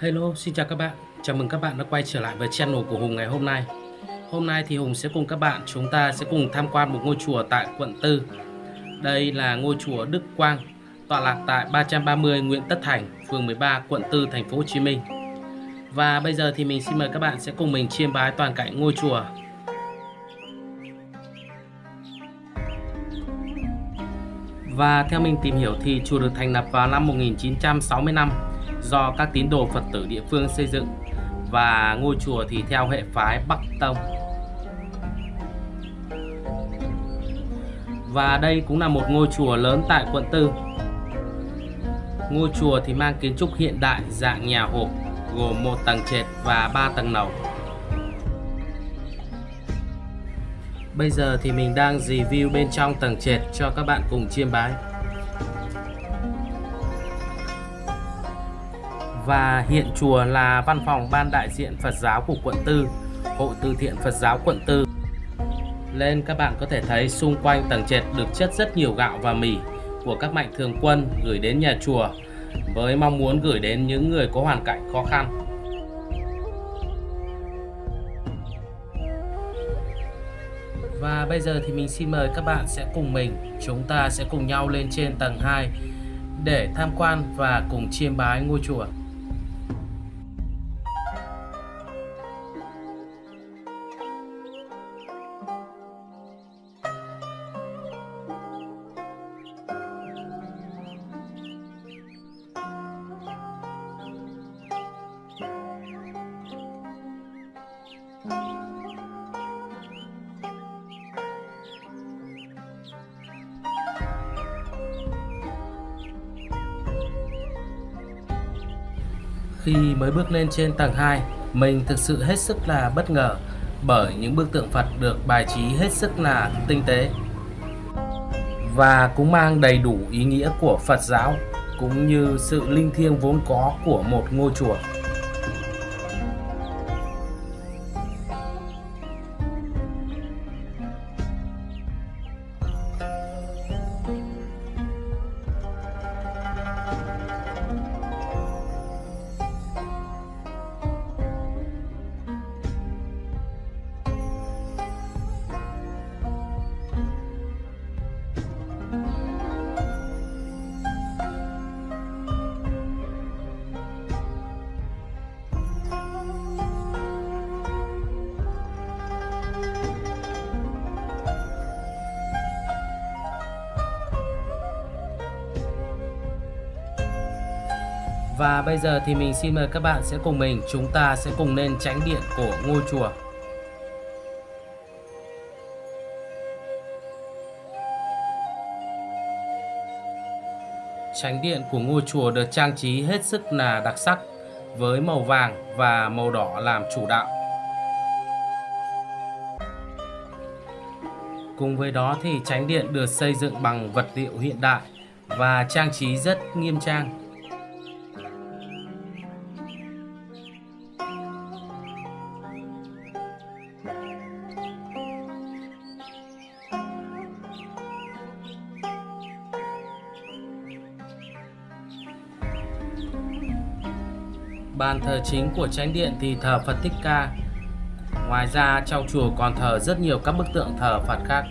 Hello, xin chào các bạn. Chào mừng các bạn đã quay trở lại với channel của Hùng ngày hôm nay. Hôm nay thì Hùng sẽ cùng các bạn chúng ta sẽ cùng tham quan một ngôi chùa tại quận 4. Đây là ngôi chùa Đức Quang, tọa lạc tại 330 Nguyễn Tất Thành, phường 13, quận 4, thành phố Hồ Chí Minh. Và bây giờ thì mình xin mời các bạn sẽ cùng mình chiêm bái toàn cảnh ngôi chùa. Và theo mình tìm hiểu thì chùa được thành lập vào năm 1965 do các tín đồ Phật tử địa phương xây dựng và ngôi chùa thì theo hệ phái Bắc Tông. Và đây cũng là một ngôi chùa lớn tại quận Tư. Ngôi chùa thì mang kiến trúc hiện đại, dạng nhà hộp, gồm một tầng trệt và ba tầng lầu. Bây giờ thì mình đang review bên trong tầng trệt cho các bạn cùng chiêm bái. Và hiện chùa là văn phòng ban đại diện Phật giáo của quận Tư, Hội từ thiện Phật giáo quận Tư. Lên các bạn có thể thấy xung quanh tầng trệt được chất rất nhiều gạo và mì của các mạnh thường quân gửi đến nhà chùa với mong muốn gửi đến những người có hoàn cảnh khó khăn. Và bây giờ thì mình xin mời các bạn sẽ cùng mình, chúng ta sẽ cùng nhau lên trên tầng 2 để tham quan và cùng chiêm bái ngôi chùa. Khi mới bước lên trên tầng 2, mình thực sự hết sức là bất ngờ bởi những bức tượng Phật được bài trí hết sức là tinh tế và cũng mang đầy đủ ý nghĩa của Phật giáo cũng như sự linh thiêng vốn có của một ngôi chùa. Và bây giờ thì mình xin mời các bạn sẽ cùng mình, chúng ta sẽ cùng lên tránh điện của ngôi chùa. Tránh điện của ngôi chùa được trang trí hết sức là đặc sắc, với màu vàng và màu đỏ làm chủ đạo. Cùng với đó thì tránh điện được xây dựng bằng vật liệu hiện đại và trang trí rất nghiêm trang. Bàn thờ chính của chánh điện thì thờ Phật Thích Ca. Ngoài ra, trong chùa còn thờ rất nhiều các bức tượng thờ Phật khác.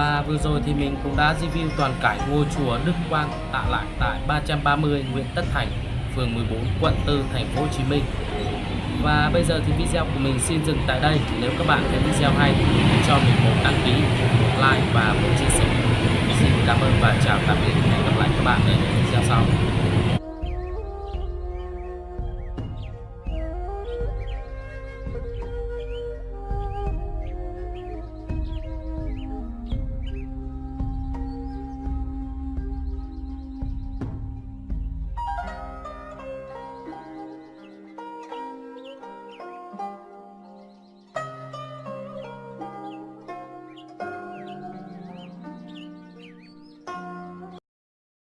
Và vừa rồi thì mình cũng đã review toàn cảnh ngôi chùa Đức Quang tạ lại tại 330 Nguyễn Tất Thành, phường 14, quận 4, thành phố Hồ Chí Minh. Và bây giờ thì video của mình xin dừng tại đây. Nếu các bạn thấy video hay, thì cho mình một đăng ký, một like và một chia sẻ. Xin cảm ơn và chào tạm biệt. Hẹn gặp lại các bạn ở những video sau.